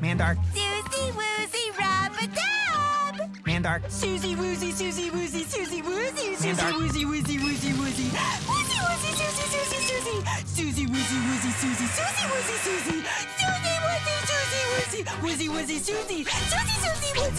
Mandark, Susie Woozy Rub-a-Dub! Mandark, Susie Woozy, Susie Woozy, Susie Woozy, Susie Mandark. Woozy, Woozy, Woozy, Woozy. Woozy, Woozy, Susie, Susie, Susie. Susie Woozy, Woozy, Susie, Susie Woozy, Susie. Susie Woozy, Susie Woozy, Woozy, Woozy, Susie. Susie, Susie, Woozy.